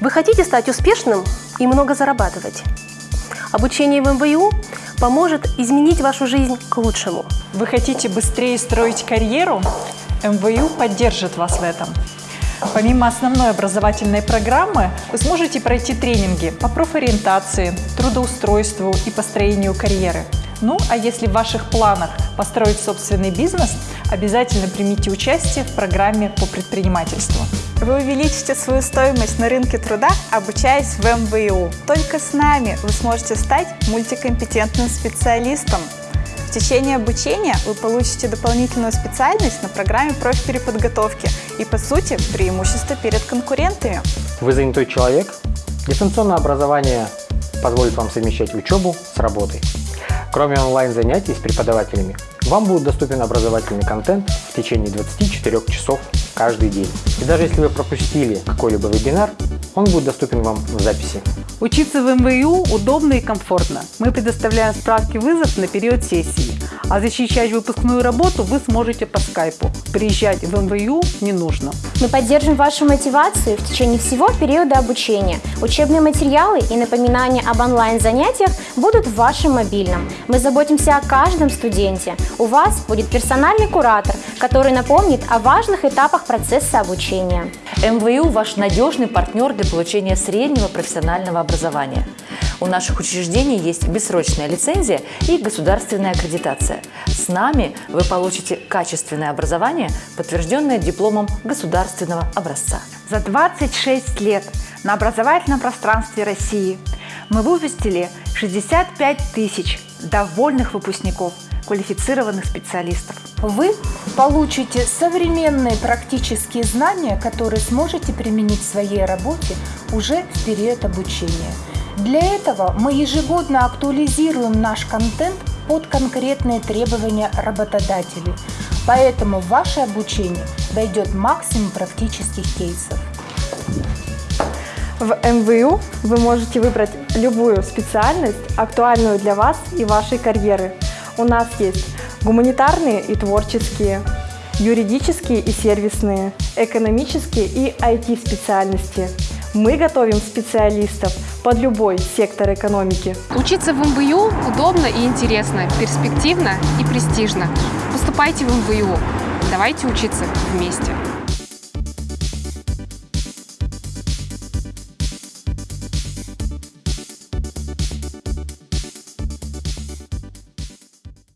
Вы хотите стать успешным и много зарабатывать? Обучение в МВУ поможет изменить вашу жизнь к лучшему. Вы хотите быстрее строить карьеру? МВУ поддержит вас в этом. Помимо основной образовательной программы, вы сможете пройти тренинги по профориентации, трудоустройству и построению карьеры. Ну, а если в ваших планах построить собственный бизнес, обязательно примите участие в программе по предпринимательству. Вы увеличите свою стоимость на рынке труда, обучаясь в МВУ. Только с нами вы сможете стать мультикомпетентным специалистом. В течение обучения вы получите дополнительную специальность на программе профпереподготовки и, по сути, преимущество перед конкурентами. Вы занятой человек? Дистанционное образование позволит вам совмещать учебу с работой. Кроме онлайн-занятий с преподавателями, вам будет доступен образовательный контент в течение 24 часов каждый день. И даже если вы пропустили какой-либо вебинар, он будет доступен вам в записи. Учиться в МВУ удобно и комфортно. Мы предоставляем справки вызов на период сессии, а защищать выпускную работу вы сможете по скайпу. Приезжать в МВУ не нужно. Мы поддержим вашу мотивацию в течение всего периода обучения. Учебные материалы и напоминания об онлайн-занятиях будут в вашем мобильном. Мы заботимся о каждом студенте. У вас будет персональный куратор, который напомнит о важных этапах процесса обучения. МВУ – ваш надежный партнер для получения среднего профессионального образования. У наших учреждений есть бессрочная лицензия и государственная аккредитация. С нами вы получите качественное образование, подтвержденное дипломом государственного образца. За 26 лет на образовательном пространстве России мы выпустили 65 тысяч довольных выпускников, квалифицированных специалистов. Вы получите современные практические знания, которые сможете применить в своей работе уже в период обучения. Для этого мы ежегодно актуализируем наш контент под конкретные требования работодателей. Поэтому в ваше обучение войдет максимум практических кейсов. В МВУ вы можете выбрать любую специальность, актуальную для вас и вашей карьеры. У нас есть гуманитарные и творческие, юридические и сервисные, экономические и IT-специальности. Мы готовим специалистов под любой сектор экономики. Учиться в МВУ удобно и интересно, перспективно и престижно. Поступайте в МВУ. Давайте учиться вместе.